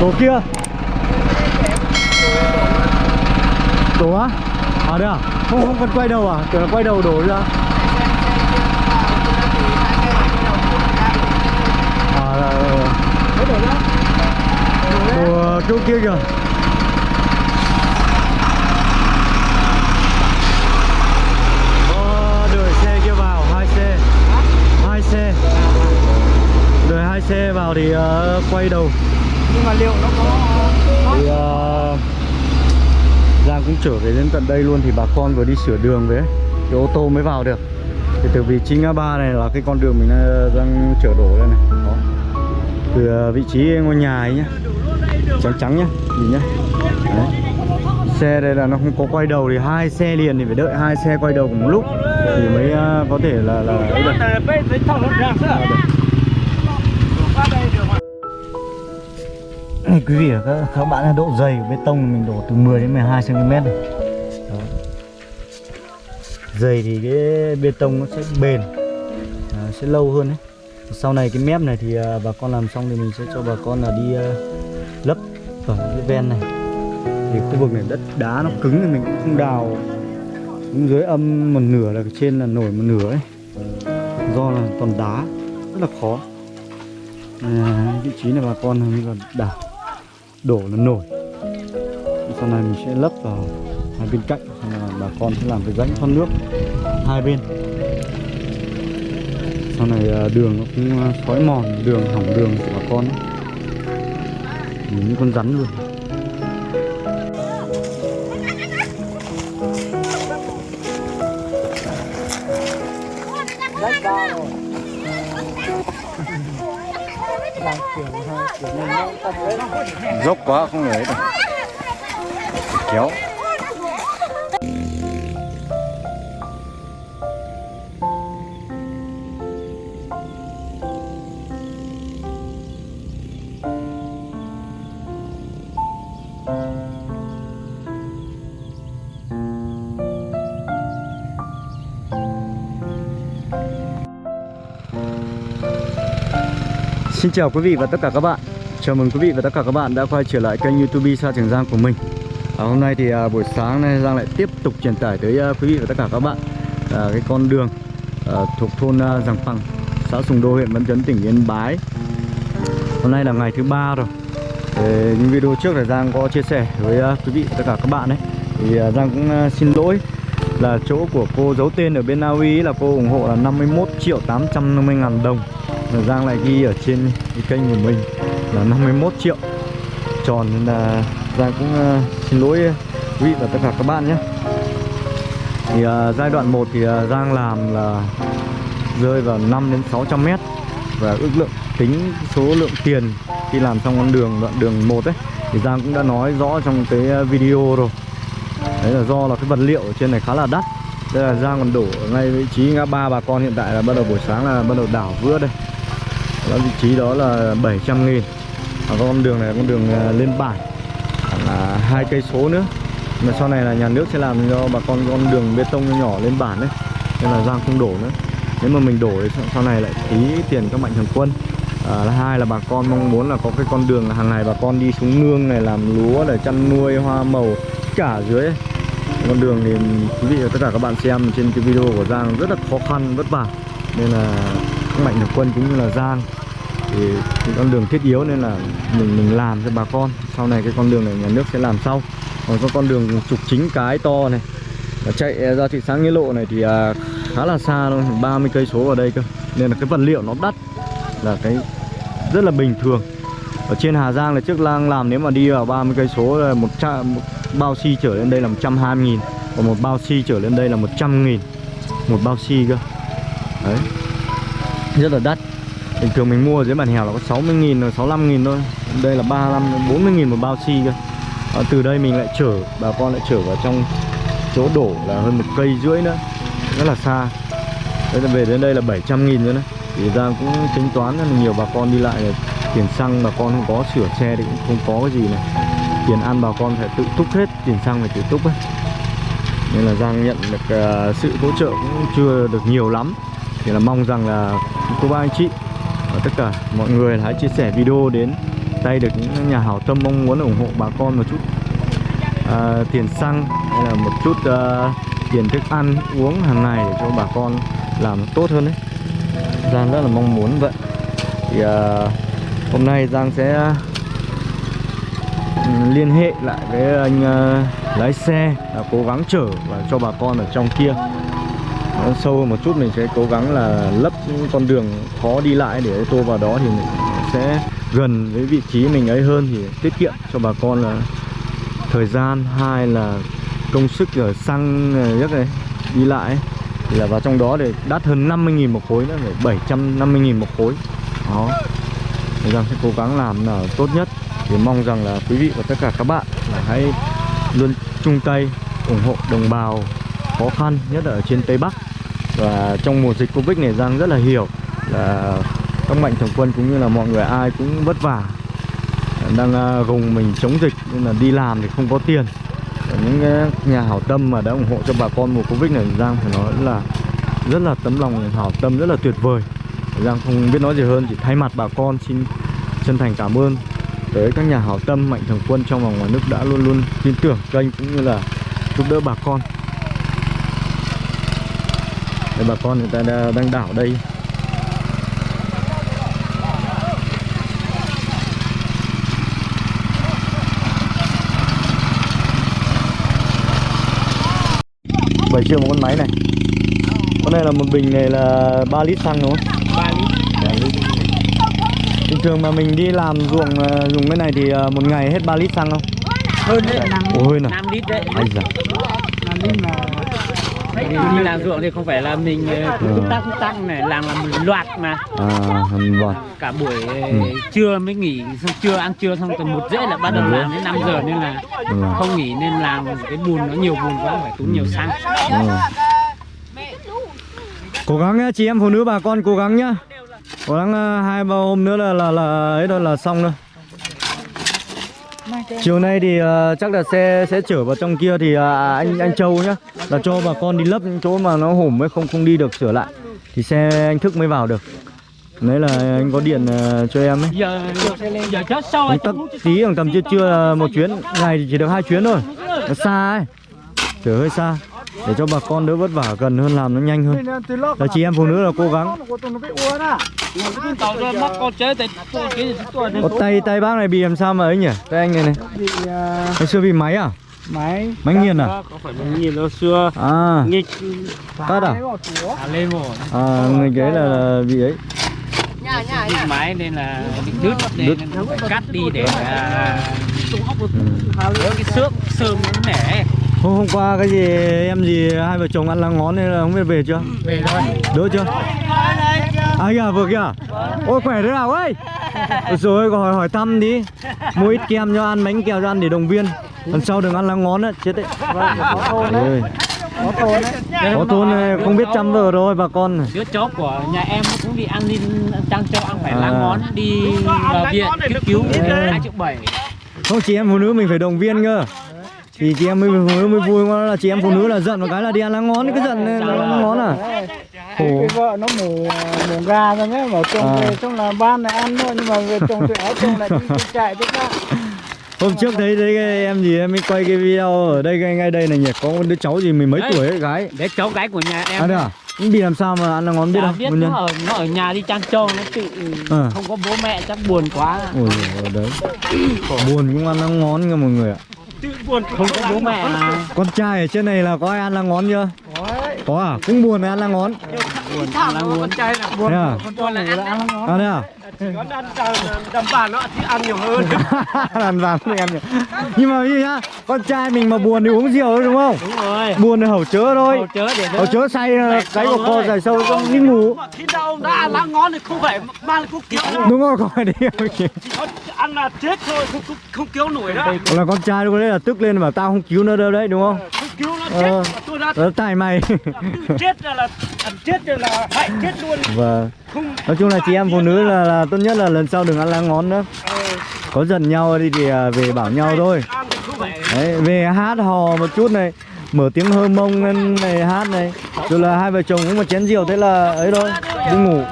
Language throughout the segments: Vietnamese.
Tổ kia. Đổ á? À đây à? Không, không cần quay đầu à? Kiểu là quay đầu đổ ra. À là... Đổ à, chỗ kia kìa. Ờ, Có xe kia vào, hai xe. Hai xe. Hai xe vào thì uh, quay đầu nhưng mà liệu nó có thì uh, Giang cũng trở về đến tận đây luôn thì bà con vừa đi sửa đường với thì ô tô mới vào được. Thì từ vị trí ngã ba này là cái con đường mình đang chở đổ đây này. Đó. từ uh, vị trí ngôi nhà ấy nhá. Trắng trắng nhá nhìn nhá. Đấy. xe đây là nó không có quay đầu thì hai xe liền thì phải đợi hai xe quay đầu cùng một lúc thì mới có thể là là ấy Này, quý vị và các, các bạn là độ dày của bê tông mình đổ từ 10 đến 12 cm này. Đó. Dày thì cái bê tông nó sẽ bền à, sẽ lâu hơn đấy. Sau này cái mép này thì à, bà con làm xong thì mình sẽ cho bà con là đi à, lấp ở cái ven này. Thì khu vực này đất đá nó cứng thì mình cũng không đào cũng dưới âm một nửa là trên là nổi một nửa ấy. Do là toàn đá rất là khó. À, vị trí này bà con hình như là đảo đổ là nổi. Sau này mình sẽ lấp vào hai bên cạnh là bà con sẽ làm cái rãnh thoát nước hai bên. Sau này à, đường nó cũng à, xói mòn, đường, hỏng đường của bà con những Nhìn như con rắn luôn. Dốc quá không lấy được. Kéo. Xin chào quý vị và tất cả các bạn. Chào mừng quý vị và tất cả các bạn đã quay trở lại kênh youtube Sa Trường Giang của mình. À, Hôm nay thì à, buổi sáng nay Giang lại tiếp tục truyền tải tới à, quý vị và tất cả các bạn à, Cái con đường à, thuộc thôn à, Giàng Phăng Xã Sùng Đô huyện Văn Chấn tỉnh Yên Bái. Hôm nay là ngày thứ ba rồi. Để những video trước là Giang có chia sẻ với à, quý vị và tất cả các bạn đấy Thì à, Giang cũng à, xin lỗi là chỗ của cô giấu tên ở bên Na Uy là cô ủng hộ là 51 triệu 850 ngàn đồng và Giang lại ghi ở trên cái kênh của mình là 51 triệu. Tròn nên là Giang cũng uh, xin lỗi quý vị và tất cả các bạn nhé. Thì uh, giai đoạn 1 thì uh, Giang làm là rơi vào 5 đến 600 mét. Và ước lượng tính số lượng tiền khi làm xong con đường đoạn đường 1 ấy thì Giang cũng đã nói rõ trong cái video rồi. Đấy là do là cái vật liệu ở trên này khá là đắt. Đây là Giang còn đổ ngay vị trí ngã ba bà con hiện tại là bắt đầu buổi sáng là bắt đầu đảo vữa đây đó, vị trí đó là 700 nghìn. Và con đường này là con đường à, lên bản. Là hai cây số nữa. Mà sau này là nhà nước sẽ làm cho bà con con đường bê tông nhỏ lên bản đấy. Nên là Giang không đổ nữa. Nếu mà mình đổ thì sau này lại phí tiền các mạnh thường quân. À, hai là bà con mong muốn là có cái con đường hàng ngày bà con đi xuống nương này làm lúa để chăn nuôi hoa màu cả dưới ấy. con đường thì quý vị và tất cả các bạn xem trên cái video của Giang rất là khó khăn vất vả. Nên là mạnh thường quân cũng như là Giang. Thì cái con đường thiết yếu nên là mình mình làm cho bà con. Sau này cái con đường này nhà nước sẽ làm sau. Còn có con đường trục chính cái to này và chạy ra thị xã nghĩa lộ này thì à, khá là xa luôn 30 cây số ở đây cơ. Nên là cái vật liệu nó đắt là cái rất là bình thường. Ở trên Hà Giang là trước lang làm nếu mà đi vào 30 cây số là một, trăm, một bao xi trở lên đây là 120 nghìn. Còn một bao xi trở lên đây là 100 nghìn. Một bao xi cơ rất là đắt Bình thường mình mua dưới bản hẻo là có 60 nghìn rồi 65 nghìn thôi. Đây là 35 40 nghìn một bao xi cơ. À, Từ đây mình lại chở Bà con lại chở vào trong chỗ đổ là hơn một cây rưỡi nữa. Rất là xa. Đấy là về đến đây là 700 nghìn nữa đấy. Thì ra cũng tính toán là nhiều bà con đi lại là Tiền xăng bà con không có sửa xe thì cũng không có cái gì này. Tiền ăn bà con phải tự túc hết Tiền xăng phải tự túc ấy. Nên là Giang nhận được uh, sự hỗ trợ cũng chưa được nhiều lắm. Thì là mong rằng là cô bác anh chị và tất cả mọi người hãy chia sẻ video đến tay được những nhà hảo tâm mong muốn ủng hộ bà con một chút. Uh, tiền xăng hay là một chút uh, tiền thức ăn uống hàng ngày để cho bà con làm tốt hơn đấy. Giang rất là mong muốn vậy. Thì uh, hôm nay Giang sẽ ừ, liên hệ lại với anh uh, lái xe là cố gắng chở và cho bà con ở trong kia sâu hơn một chút mình sẽ cố gắng là lấp những con đường khó đi lại để ô tô vào đó thì mình sẽ gần với vị trí mình ấy hơn thì tiết kiệm cho bà con là thời gian, hai là công sức ở xăng ờ, nhất này đi lại ấy. thì là vào trong đó để đắt hơn 50.000 một khối nữa, phải 750.000 một khối. Đó. Thì rằng sẽ cố gắng làm là tốt nhất. Thì mong rằng là quý vị và tất cả các bạn là hãy luôn chung tay, ủng hộ, đồng bào khó khăn, nhất là ở trên Tây Bắc. Và trong mùa dịch Covid này, Giang rất là hiểu là các mạnh thường quân cũng như là mọi người ai cũng vất vả, đang à, gồng mình chống dịch nên là đi làm thì không có tiền. Và những cái nhà hảo tâm mà đã ủng hộ cho bà con mùa Covid này, Giang phải nói là rất là tấm lòng, hảo tâm, rất là tuyệt vời. Giang không biết nói gì hơn, chỉ thay mặt bà con xin chân thành cảm ơn tới các nhà hảo tâm, mạnh thường quân trong và ngoài nước đã luôn luôn tin tưởng kênh cũng như là giúp đỡ bà con. Đây, bà con người ta đã- đang đảo đây bảy triệu một con máy này con này là một bình này là 3 lít xăng đúng không? 3 lít. Bình thường mà mình đi làm ruộng ờ, dùng cái này thì ờ, một ngày hết 3 lít xăng không? hơn đấy năm Ồ hơn à? 5 lít đấy Ai da. năm lít mà mình đi làm ruộng thì không phải là mình ờ, tắc cứ tắc này làm là một loạt mà À, vâng. cả buổi ờ, Ừ. trưa mới nghỉ xong trưa ăn trưa xong từ một rưỡi là bắt đầu rưỡi. làm đến 5 giờ nên là rồi. không nghỉ nên làm cái bùn nó nhiều bùn quá phải tốn nhiều xăng rồi. Cố gắng nhá, chị em phụ nữ bà con cố gắng nhá. Cố gắng ờ, hai ba hôm nữa là là là ấy thôi là xong thôi. Chiều nay thì ờ, chắc là xe sẽ chở vào trong kia thì ờ, anh anh Châu nhá là cho bà con đi lấp những chỗ mà nó hổm mới không không đi được sửa lại thì xe anh Thức mới vào được. Đấy là anh có điện ờ, cho em ấy. giờ giờ chốt sau tấp tí khoảng tầm trưa là một chuyến ngày thì chỉ được hai chuyến thôi nó xa ấy chở hơi xa để cho bà con đỡ vất vả gần hơn làm nó nhanh hơn. Là chị em phụ nữ là cố gắng. Có tay tay bác này bị làm sao mà ấy nhỉ? Tay anh này này. Ngày xưa bị máy à? Máy. Máy nghiền à? Có phải máy nghiền đâu xưa. À. Nghịch. Tắt à? À lên một à người đấy là, là bị ấy. Bị máy nên là bị đứt nên cắt đi để à, ừ. cái xước sơm nó nẻ hôm, hôm qua cái gì em gì hai vợ chồng ăn lá ngón nên là không biết về chưa? Về thôi. Đỡ chưa? À kìa vừa kìa. Ôi khỏe thế nào ơi Ôi rồi hỏi hỏi thăm đi. Mua ít kem cho ăn bánh kẹo cho ăn để động viên. Lần sau đừng ăn lá ngón á chết đấy. Trời ơi. có thôn này không biết chăm vợ rồi bà con. Này. đứa chó của nhà em cũng bị ăn đi trăng cho ăn phải lá À. ngón đi vào viện cấp cứu Ê. hai triệu bảy. Không chị em phụ nữ mình phải động viên cơ thì chị em mới phụ nữ mới vui mà là chị em phụ nữ là giận một cái là đi ăn lá ngón cái giận là lá ngón à. Khổ cái vợ nó mổ mổ gà rồi nhé bảo chồng À. về xong là ban này ăn thôi nhưng mà về chồng thì áo chồng lại đi, chạy ra hôm trước thấy thấy cái em gì em mới quay cái video ở đây ngay ngay đây này nhỉ? Có một đứa cháu gì mười mấy Đấy. tuổi ấy gái. Để cháu gái của nhà em. À đây à? Nhưng bị làm sao mà ăn lá ngón biết không biết nó ở nó ở nhà đi chăn trâu nó tự À. không có bố mẹ chắc buồn quá. Ôi giời ơi, đấy. Buồn cũng ăn lá ngón cơ mọi người ạ không có bố mẹ. Mà con trai ở trên này là có ai ăn lá ngón chưa? Có à? Cũng buồn ăn lá ngón. Buồn. Là muốn thế à? Con này là ăn ngon à thế à đầm bản nó thì ăn nhiều hơn. Đàn vàng thì ăn nhiều. Nhưng mà như nhá con trai mình mà buồn thì uống rượu thôi đúng không? Đúng rồi. Buồn thì hầu chớ thôi. Hầu chớ để hầu chớ say cái của thôi. dài sâu trong đi ngủ. khi nào đã ăn lá ngon thì không phải mang thuốc cứu đúng không không phải đi ăn là chết thôi không không, không cứu nổi đó. Là con trai lúc đấy là tức lên bảo tao không cứu nó đâu đấy đúng không? Không cứu nó Ờ. chết tôi đã đó mày. Chết là là chết rồi là hại chết luôn. Không nói chung là chị em phụ nữ là, là tốt nhất là lần sau đừng ăn lá ngón nữa. Có giận nhau đi thì à, về bảo nhau thôi. Đấy, về hát hò một chút này, mở tiếng hơ mông lên này, hát này. Rồi là hai vợ chồng cũng một chén rượu, thế là ấy thôi, đi ngủ.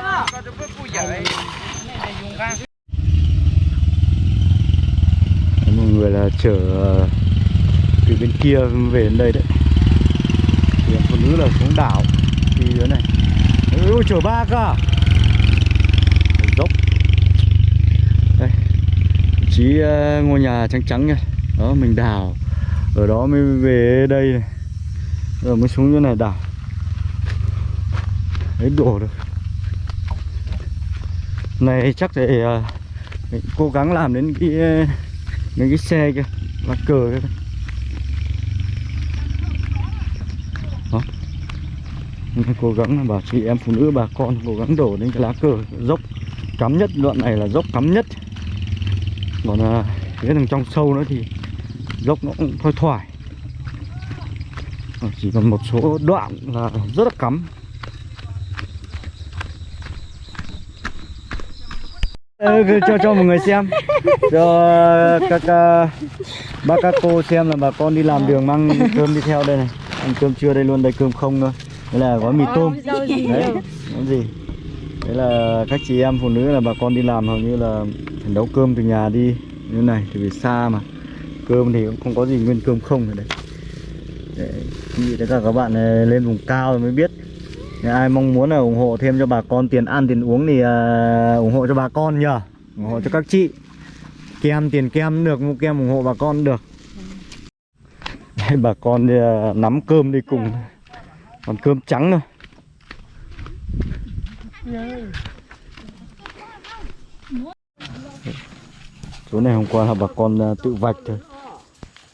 Người là chở à, từ bên kia về đến đây đấy. Thì phụ nữ là xuống đảo, thì dưới này. Ôi, chở ba cơ à? dốc đây vị trí ờ, ngôi nhà trắng trắng kìa đó mình đào. Ở đó mới về đây này. Rồi mới xuống chỗ này đảo đấy đổ được. Này chắc để uh, mình cố gắng làm đến cái ờ, đến những cái xe kia lá cờ kia đó. Mình cố gắng là bảo chị em phụ nữ bà con cố gắng đổ đến cái lá cờ dốc cắm nhất. Đoạn này là dốc cắm nhất còn à, cái thằng trong sâu nữa thì dốc nó cũng thoải thoải. Ờ, chỉ còn một số đoạn là rất là cắm. Ờ, cho cho mọi người xem. Cho các uh, bác các cô xem là bà con đi làm đường mang cơm đi theo đây này. Ăn cơm trưa đây luôn đây cơm không thôi đây là gói mì tôm. đấy gì? Đấy là các chị em phụ nữ là bà con đi làm hầu như là phải nấu cơm từ nhà đi như này thì vì xa mà. Cơm thì cũng không có gì nguyên cơm không rồi đây. Để khi tất cả các bạn ờ, lên vùng cao rồi mới biết. Nếu ai mong muốn là ủng hộ thêm cho bà con tiền ăn tiền uống thì uh, ủng hộ cho bà con nhờ. Ủng hộ cho các chị. Kem tiền kem được mua kem ủng hộ bà con được. Đây, bà con đi, uh, nắm cơm đi cùng. Còn cơm trắng thôi. Chỗ này hôm qua là bà con à, tự vạch thôi.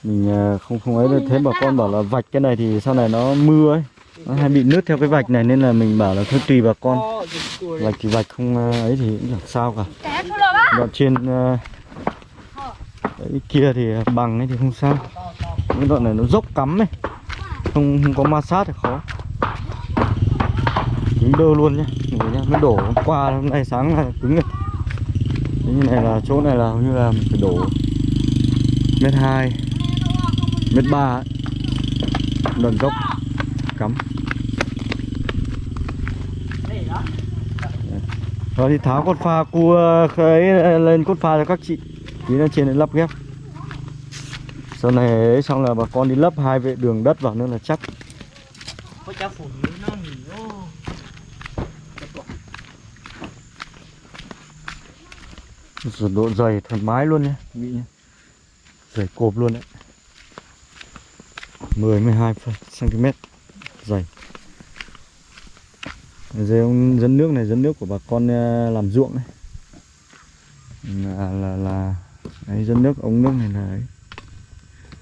Mình à, không không ấy thấy bà con bảo là vạch cái này thì sau này nó mưa ấy nó hay bị nứt theo cái vạch này nên là mình bảo là thôi tùy bà con. Vạch thì vạch không à, ấy thì cũng chẳng sao cả. Đoạn trên đấy kia thì bằng ấy thì không sao. Cái đoạn này nó dốc cắm ấy không, không có ma sát thì khó. Cứng đơ luôn nhá Ngồi nhá nó đổ hôm qua hôm nay sáng là cứng rồi như này là chỗ này là hầu như là mình phải đổ mét hai mét ba ấy. đoạn cắm. Rồi thì tháo cốt pha cua ờ, ấy ờ, lên cốt pha cho các chị. Tí nữa trên này lắp ghép. Sau này ấy, xong là bà con đi lấp hai vệ đường đất vào nữa là chắc. Rồi độ dày thoải mái luôn nhé nghĩ nhé. Dày cộp luôn đấy. 10 12 cm dày. Dây ông dẫn nước này dẫn nước của bà con ờ, làm ruộng đấy là là, là đấy, dẫn nước ống nước này là ấy,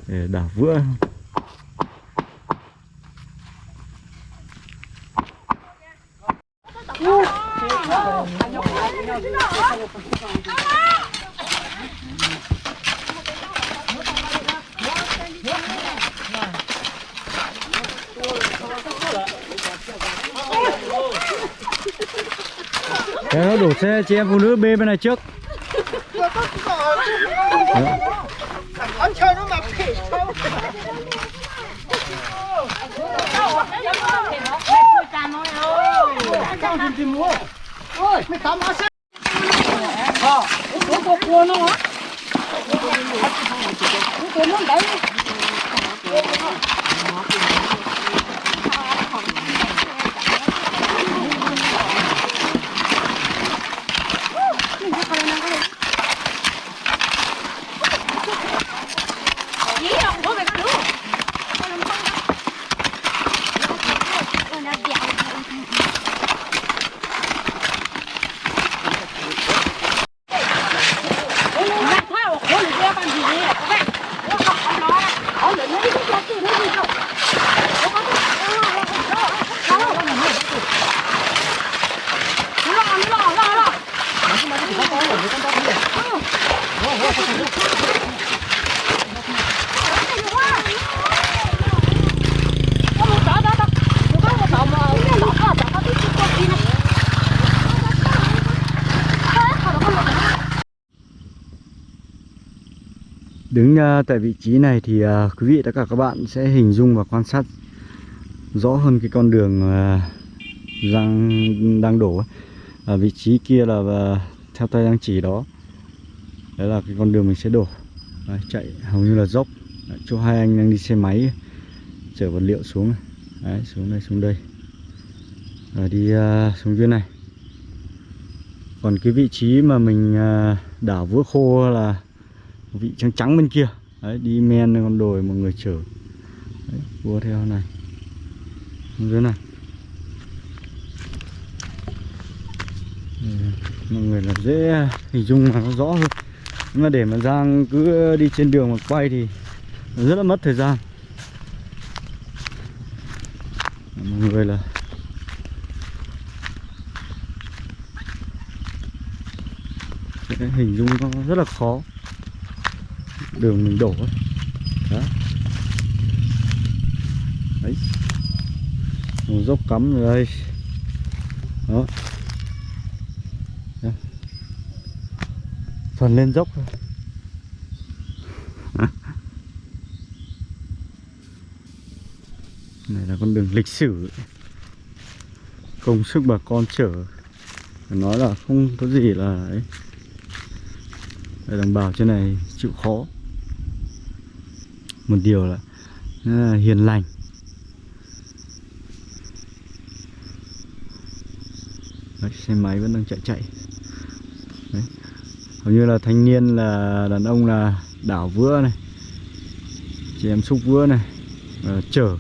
để đảo vữa. Thế đổ xe chị em phụ nữ bê bên này trước Ông chơi nó mà phỉ sao Ôi, mày tắm á xe Ờ, có có cua nó hả? Nó đấy Đứng ờ, tại vị trí này thì ờ, quý vị tất cả các bạn sẽ hình dung và quan sát rõ hơn cái con đường ờ, đang đang đổ. Ở vị trí kia là theo tay đang chỉ đó. Đấy là cái con đường mình sẽ đổ. Đấy, chạy hầu như là dốc Đấy, chỗ hai anh đang đi xe máy chở vật liệu xuống Đấy, xuống đây xuống đây và đi uh, xuống dưới này còn cái vị trí mà mình uh, đảo vữa khô là vị trắng trắng bên kia. Đấy, đi men con đồi một người chở. Đấy, vua theo này. Vâng, dưới này. Mọi người là dễ hình dung mà nó rõ hơn. Nhưng mà để mà Giang cứ đi trên đường mà quay thì rất là mất thời gian. Mọi người là sẽ hình dung nó rất là khó đường mình đổ. Đó. Đấy. Một dốc cắm rồi đây. Đó. Phần lên dốc thôi. Này là con đường lịch sử. Công sức bà con chở. Nói là không có gì là ấy. Đồng bào trên này chịu khó một điều là, là hiền lành. Đấy, xe máy vẫn đang chạy chạy. Đấy. hầu như là thanh niên là đàn ông là đảo vữa này. Chị em xúc vữa này và chở.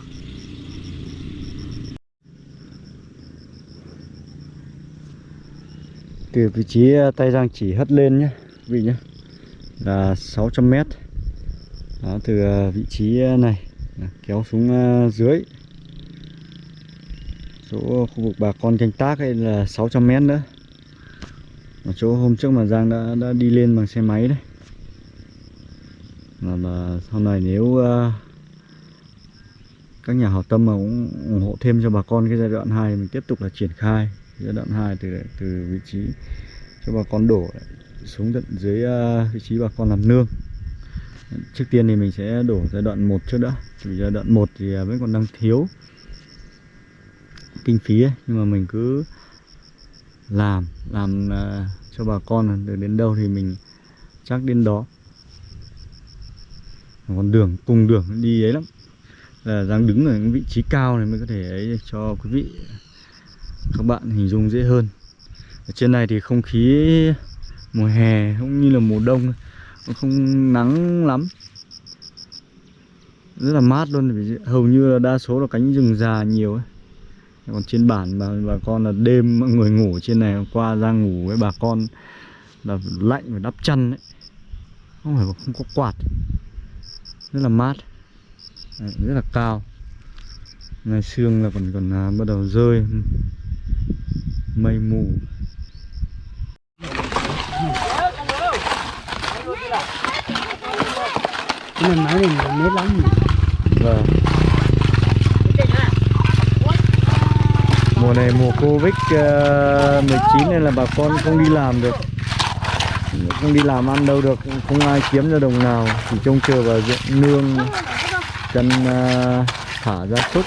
Từ vị trí à, tay giang chỉ hất lên nhé vị nhé là 600 mét đó, từ ờ, vị trí ờ, này kéo xuống ờ, dưới. Chỗ khu vực bà con canh tác hay là 600 mét nữa. Ở chỗ hôm trước mà Giang đã đã đi lên bằng xe máy đấy. Mà, mà sau này nếu uh, các nhà hảo tâm mà cũng ủng hộ thêm cho bà con cái giai đoạn 2 mình tiếp tục là triển khai giai đoạn 2 từ từ vị trí cho bà con đổ xuống tận dưới uh, vị trí bà con làm nương trước tiên thì mình sẽ đổ giai đoạn 1 trước đã. Vì giai đoạn 1 thì à, vẫn còn đang thiếu kinh phí ấy. nhưng mà mình cứ làm làm à, cho bà con được đến đâu thì mình chắc đến đó. Còn đường, cùng đường đi ấy lắm. Là đang đứng ở những vị trí cao này mới có thể ấy cho quý vị, các bạn hình dung dễ hơn. Ở trên này thì không khí mùa hè cũng như là mùa đông không nắng lắm. Rất là mát luôn vì hầu như là đa số là cánh rừng già nhiều ấy. Còn trên bản mà bà con là đêm mọi người ngủ trên này qua ra ngủ với bà con là lạnh phải đắp chăn ấy. Không phải không có quạt. Rất là mát. Đấy, rất là cao. Ngày sương là còn còn à, bắt đầu rơi. Mây mù. Nhưng mà nói này mệt lắm. Vâng. Mùa này mùa Covid uh, 19 nên là bà con không đi làm được. Không đi làm ăn đâu được không ai kiếm ra đồng nào. Chỉ trông chờ vào ruộng nương chân uh, thả gia súc.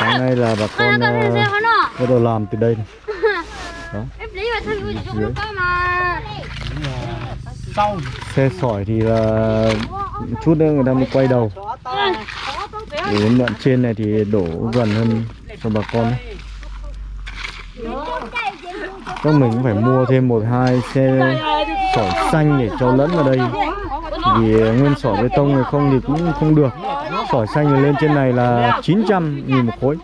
Sáng nay là bà con uh, bắt đầu làm từ đây này. đó. Mà. Sau xe sỏi thì là chút nữa người ta mới quay đầu. Đến đoạn trên này thì đổ gần hơn cho bà con. Ấy. Chắc mình cũng phải mua thêm một, hai xe sỏi xanh để cho lẫn vào đây. Vì nguyên sỏi bê tông này không thì cũng không được. Sỏi xanh này lên trên này là 900 nghìn một khối.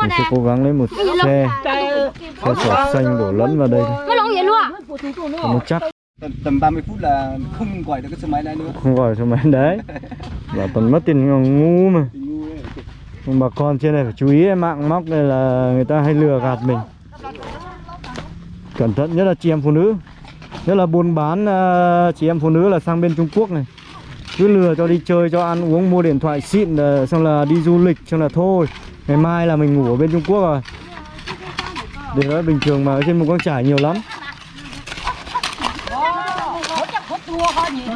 Mình sẽ cố gắng lấy một xe Xe sỏi xanh đổ lẫn vào đây. thôi À nó chắc. Tầm, tầm 30 phút là không gọi được cái xe máy này nữa. Không gọi cho máy đấy. Bảo toàn mất tiền ngu mà. Nhưng bà con trên này phải chú ý mạng móc này là người ta hay lừa gạt mình. Cẩn thận nhất là chị em phụ nữ. Nhất là buôn bán ờ, chị em phụ nữ là sang bên Trung Quốc này. Cứ lừa cho đi chơi, cho ăn uống, mua điện thoại xịn ờ, Xong là đi du lịch, xong là thôi Ngày mai là mình ngủ ở bên Trung Quốc rồi. Để đó bình thường mà ở trên một con trải nhiều lắm Hey, thưa Nó tên đúng không Nó tập hả